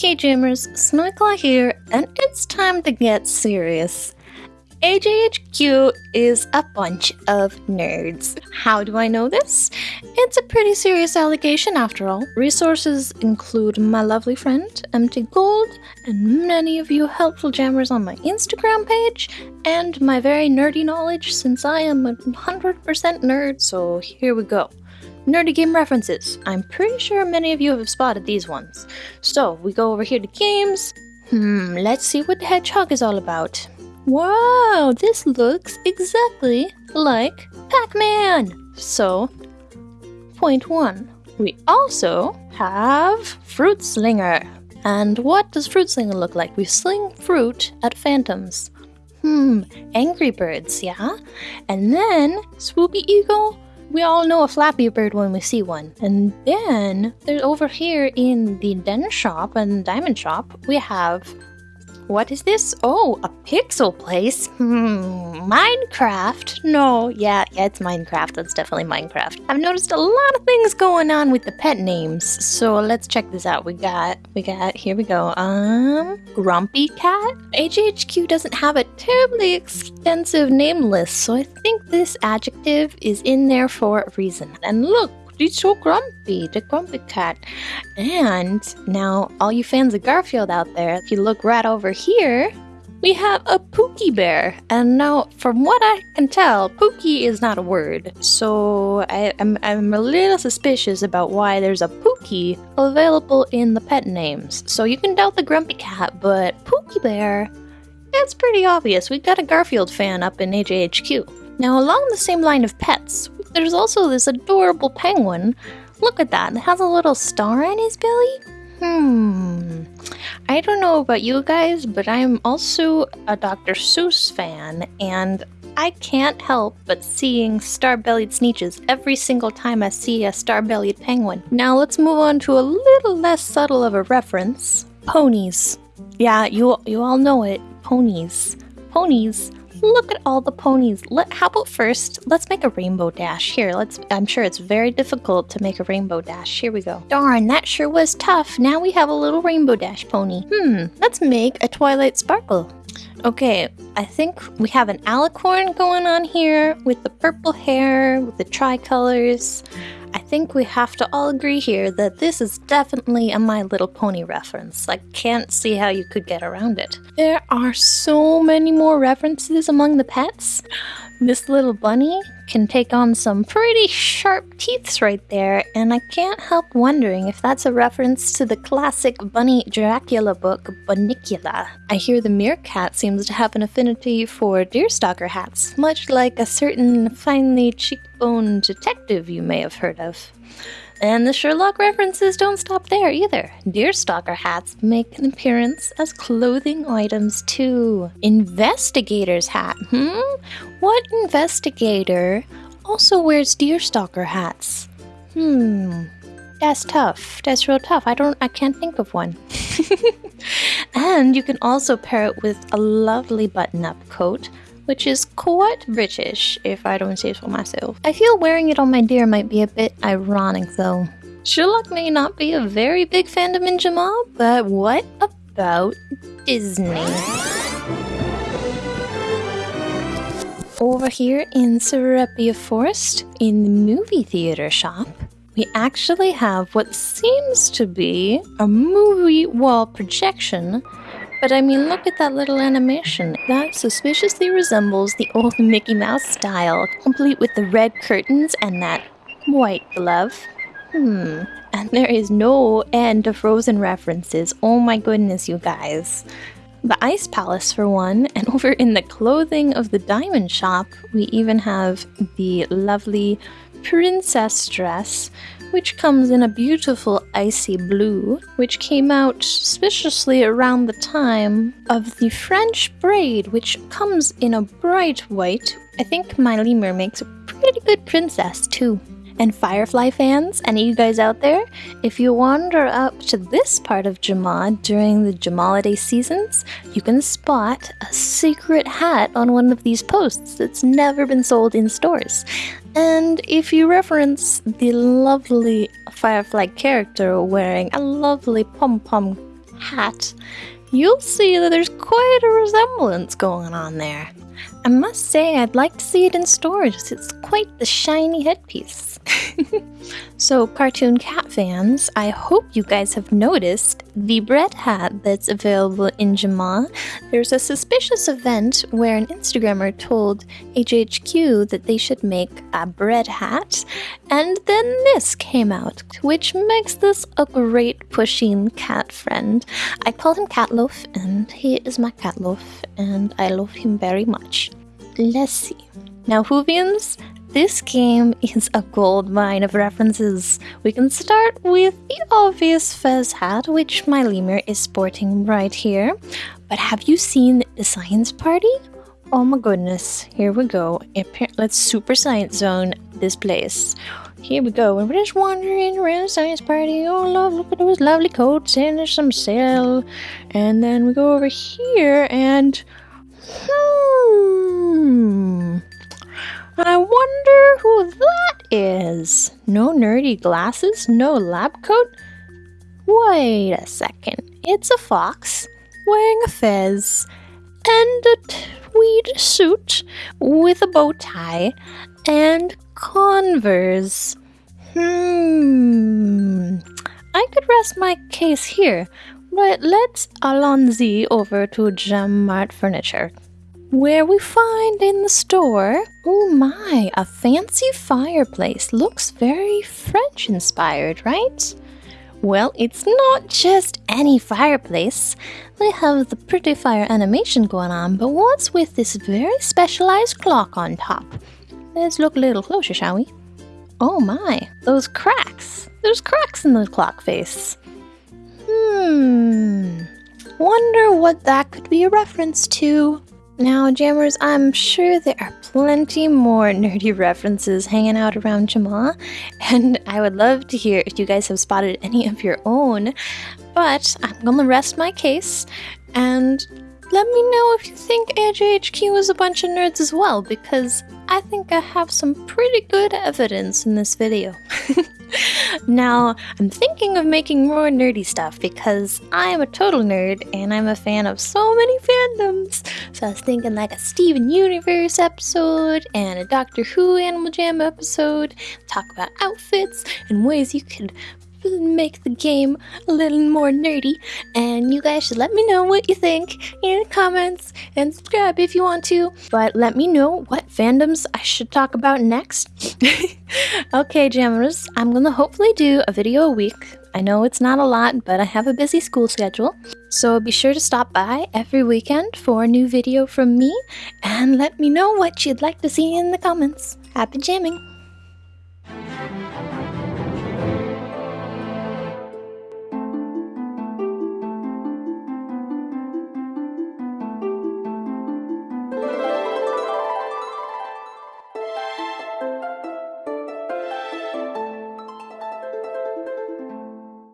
Okay, Jammers, Snowyclaw here, and it's time to get serious. AJHQ is a bunch of nerds. How do I know this? It's a pretty serious allegation after all. Resources include my lovely friend, Empty Gold, and many of you helpful jammers on my Instagram page, and my very nerdy knowledge since I am a 100% nerd, so here we go. Nerdy game references. I'm pretty sure many of you have spotted these ones. So, we go over here to games. Hmm, let's see what the hedgehog is all about. Wow, this looks exactly like Pac Man! So, point one. We also have Fruit Slinger. And what does Fruit Slinger look like? We sling fruit at phantoms. Hmm, Angry Birds, yeah? And then Swoopy Eagle. We all know a Flappy Bird when we see one. And then there's over here in the Den shop and Diamond shop, we have what is this? Oh, a pixel place? Hmm, Minecraft? No, yeah, yeah, it's Minecraft. That's definitely Minecraft. I've noticed a lot of things going on with the pet names. So let's check this out. We got, we got, here we go. Um, Grumpy Cat? AJHQ doesn't have a terribly extensive name list, so I think this adjective is in there for a reason. And look, He's so grumpy, the grumpy cat. And now, all you fans of Garfield out there, if you look right over here, we have a Pookie Bear. And now, from what I can tell, Pookie is not a word. So I, am I'm, I'm a little suspicious about why there's a Pookie available in the pet names. So you can doubt the Grumpy Cat, but Pookie Bear, it's pretty obvious. we've got a Garfield fan up in AJHQ. Now, along the same line of pets, there's also this adorable penguin. Look at that, it has a little star on his belly. Hmm. I don't know about you guys, but I'm also a Dr. Seuss fan, and I can't help but seeing star-bellied Sneetches every single time I see a star-bellied penguin. Now let's move on to a little less subtle of a reference. Ponies. Yeah, you you all know it. Ponies. Ponies Look at all the ponies. Let, how about first, let's make a rainbow dash. Here, let's. I'm sure it's very difficult to make a rainbow dash. Here we go. Darn, that sure was tough. Now we have a little rainbow dash pony. Hmm, let's make a Twilight Sparkle. Okay, I think we have an alicorn going on here with the purple hair, with the tricolors. I think we have to all agree here that this is definitely a My Little Pony reference. I can't see how you could get around it. There are so many more references among the pets. This little bunny can take on some pretty sharp teeths right there, and I can't help wondering if that's a reference to the classic Bunny Dracula book, Bunnicula. I hear the meerkat seems to have an affinity for deerstalker hats, much like a certain finely cheekboned detective you may have heard of. And the Sherlock references don't stop there either. Deerstalker hats make an appearance as clothing items too. Investigator's hat, hmm? What investigator also wears deerstalker hats? Hmm. That's tough. That's real tough. I don't I can't think of one. and you can also pair it with a lovely button-up coat which is quite British, if I don't say so myself. I feel wearing it on my deer might be a bit ironic, though. Sherlock may not be a very big fandom in Jamaa, but what about Disney? Over here in Sarepia Forest, in the movie theater shop, we actually have what seems to be a movie wall projection but I mean, look at that little animation. That suspiciously resembles the old Mickey Mouse style, complete with the red curtains and that white glove. Hmm. And there is no end to Frozen references. Oh my goodness, you guys. The Ice Palace, for one, and over in the clothing of the Diamond Shop, we even have the lovely princess dress which comes in a beautiful icy blue, which came out suspiciously around the time of the French braid, which comes in a bright white. I think my lemur makes a pretty good princess too. And Firefly fans, any of you guys out there, if you wander up to this part of Jamaa during the Jamaliday seasons, you can spot a secret hat on one of these posts that's never been sold in stores. And if you reference the lovely Firefly character wearing a lovely pom pom hat, you'll see that there's quite a resemblance going on there. I must say, I'd like to see it in stores. It's quite the shiny headpiece. so, cartoon cat fans, I hope you guys have noticed the bread hat that's available in Jamaa. There's a suspicious event where an Instagrammer told AJHQ that they should make a bread hat, and then this came out, which makes this a great Pusheen cat friend. I call him Catloaf, and he is my Catloaf, and I love him very much. Let's see. Now, Whovians, this game is a gold mine of references. We can start with the obvious fez hat, which my lemur is sporting right here. But have you seen the science party? Oh my goodness, here we go. Let's super science zone this place. Here we go. And we're just wandering around the science party. Oh, love, look at those lovely coats. And there's some sail. And then we go over here and. Hmm. I wonder is. No nerdy glasses, no lab coat. Wait a second. It's a fox wearing a fez and a tweed suit with a bow tie and Converse. Hmm. I could rest my case here, but let's allons-y over to Jam Mart Furniture where we find in the store, oh my, a fancy fireplace. Looks very French inspired, right? Well, it's not just any fireplace. They have the pretty fire animation going on, but what's with this very specialized clock on top? Let's look a little closer, shall we? Oh my, those cracks. There's cracks in the clock face. Hmm. Wonder what that could be a reference to. Now, Jammers, I'm sure there are plenty more nerdy references hanging out around Jamaa, and I would love to hear if you guys have spotted any of your own. But I'm gonna rest my case and let me know if you think AJHQ is a bunch of nerds as well, because I think I have some pretty good evidence in this video. now, I'm thinking of making more nerdy stuff because I am a total nerd and I'm a fan of so many fandoms. So I was thinking like a Steven Universe episode and a Doctor Who Animal Jam episode, talk about outfits and ways you could make the game a little more nerdy. And you guys should let me know what you think in the comments and subscribe if you want to. But let me know what fandoms I should talk about next. okay, jammers, I'm gonna hopefully do a video a week. I know it's not a lot, but I have a busy school schedule. So be sure to stop by every weekend for a new video from me and let me know what you'd like to see in the comments. Happy jamming!